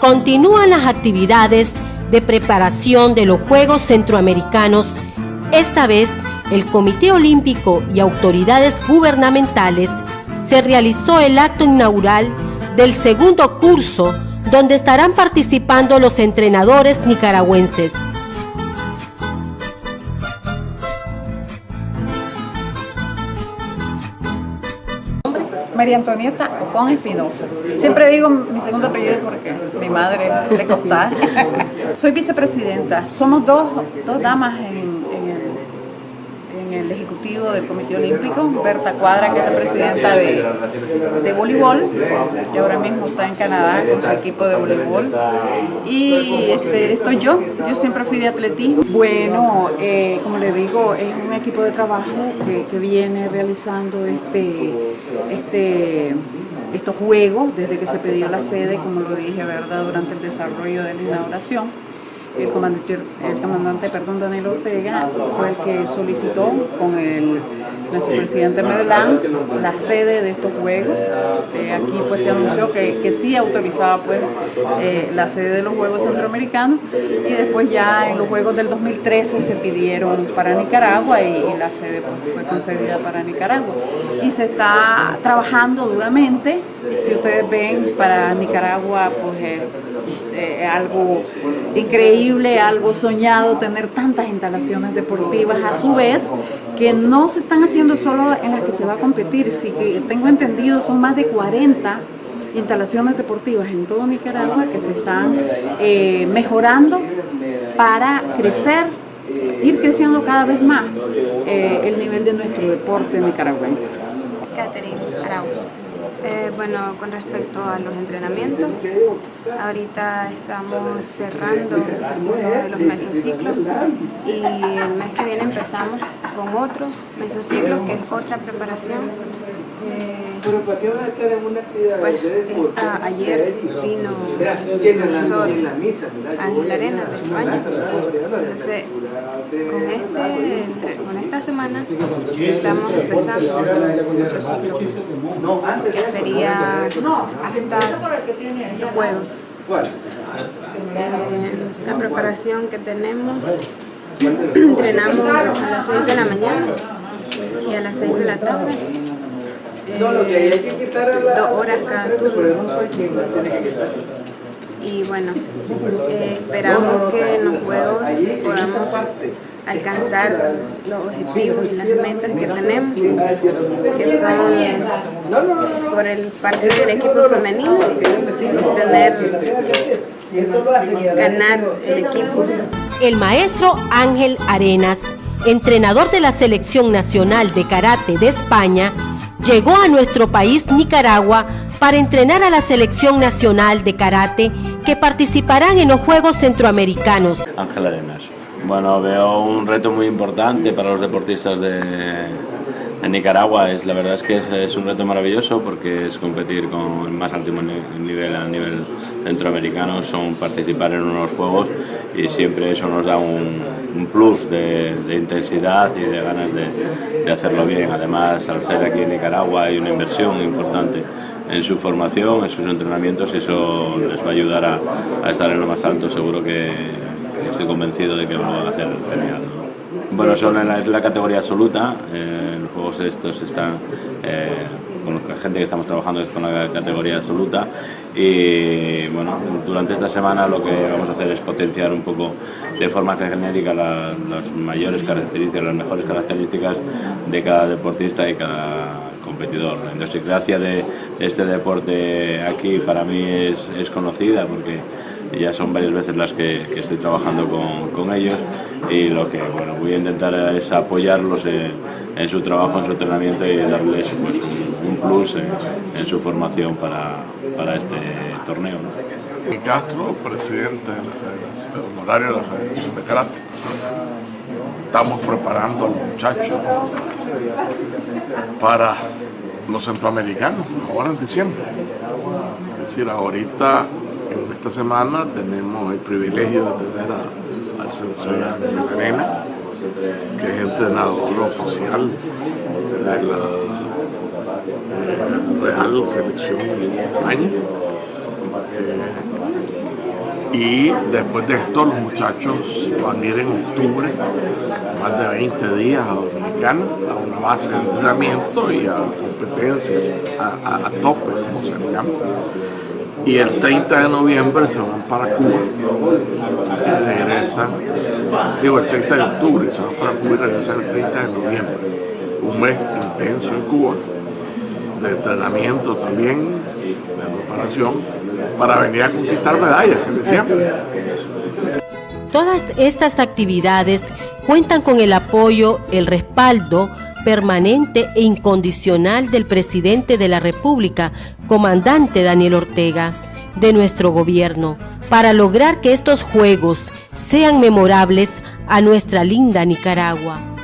Continúan las actividades de preparación de los Juegos Centroamericanos. Esta vez, el Comité Olímpico y autoridades gubernamentales se realizó el acto inaugural del segundo curso donde estarán participando los entrenadores nicaragüenses. María Antonieta Ocon Espinosa. Siempre digo mi segundo apellido porque mi madre le costaba. Soy vicepresidenta. Somos dos, dos damas en el Ejecutivo del Comité Olímpico, Berta Cuadra, que es la presidenta de, de voleibol, que ahora mismo está en Canadá con su equipo de voleibol. Y este, estoy yo, yo siempre fui de atletismo. Bueno, eh, como le digo, es un equipo de trabajo que, que viene realizando este, este, estos juegos desde que se pidió la sede, como lo dije, ¿verdad?, durante el desarrollo de la inauguración el comandante, el comandante perdón, Daniel Ortega fue el que solicitó con el, nuestro presidente Medellán la sede de estos juegos. Eh, aquí pues se anunció que, que sí autorizaba pues eh, la sede de los Juegos Centroamericanos y después ya en los Juegos del 2013 se pidieron para Nicaragua y, la sede pues, fue concedida para Nicaragua. Y se está trabajando duramente, si ustedes ven, para Nicaragua pues eh, algo increíble, algo soñado, tener tantas instalaciones deportivas, a su vez que no se están haciendo solo en las que se va a competir, si tengo entendido son más de 40 instalaciones deportivas en todo Nicaragua que se están eh, mejorando para crecer, ir creciendo cada vez más eh, el nivel de nuestro deporte nicaragüense. Catherine Arauz. Eh, bueno, con respecto a los entrenamientos, ahorita estamos cerrando uno de los mesociclos y el mes que viene empezamos con otro mesociclo que es otra preparación. Eh, pues esta, ayer vino el profesor Ángel Arena de España, entonces con, este, con esta semana estamos empezando otro, ciclo. que sería hasta los juegos. Eh, la preparación que tenemos, entrenamos a las 6 de la mañana y a las 6 de la tarde dos horas cada turno. Y bueno, eh, esperamos que en los juegos podamos alcanzar los objetivos y las metas que tenemos, que son por el parte del equipo femenino, obtener, ganar el equipo. El maestro Ángel Arenas, entrenador de la Selección Nacional de Karate de España, llegó a nuestro país Nicaragua para entrenar a la selección nacional de karate que participarán en los Juegos Centroamericanos. Ángel Arenas. Bueno, veo un reto muy importante para los deportistas de, Nicaragua. Es, la verdad es que es, un reto maravilloso porque es competir con el más alto nivel a nivel centroamericano, son participar en unos juegos y siempre eso nos da un, plus de, intensidad y de ganas de, hacerlo bien. Además, al ser aquí en Nicaragua hay una inversión importante en su formación, en sus entrenamientos y eso les va a ayudar a, estar en lo más alto. Seguro que, estoy convencido de que lo van a hacer genial. Bueno, son en la, es la categoría absoluta, eh, los juegos estos están, eh, con la gente que estamos trabajando es con la categoría absoluta y bueno, durante esta semana lo que vamos a hacer es potenciar un poco de forma genérica las mayores características, las mejores características de cada deportista y cada competidor. La idiosincrasia de, este deporte aquí para mí es, es conocida porque ya son varias veces las que, estoy trabajando con, ellos y lo que bueno, voy a intentar es apoyarlos en, su trabajo, en su entrenamiento y darles pues, un, plus en, su formación para, para este torneo. ¿no? Castro, presidente de la Federación, honorario de la Federación de Karate. Estamos preparando a los muchachos para los centroamericanos, ahora en diciembre. Es decir, ahorita esta semana tenemos el privilegio de tener al sensei Arena, que es entrenador oficial de la eh, Real Selección de España. Eh, y después de esto los muchachos van a ir en octubre, más de 20 días a Dominicana, a una base de entrenamiento y a competencia, a, a tope, como se llama y el 30 de noviembre se van para Cuba regresan, digo el 30 de octubre se van para Cuba y regresan el 30 de noviembre. Un mes intenso en Cuba, de entrenamiento también, de preparación, para venir a conquistar medallas, que decían. Todas estas actividades cuentan con el apoyo, el respaldo, permanente e incondicional del presidente de la República, comandante Daniel Ortega, de nuestro gobierno, para lograr que estos Juegos sean memorables a nuestra linda Nicaragua.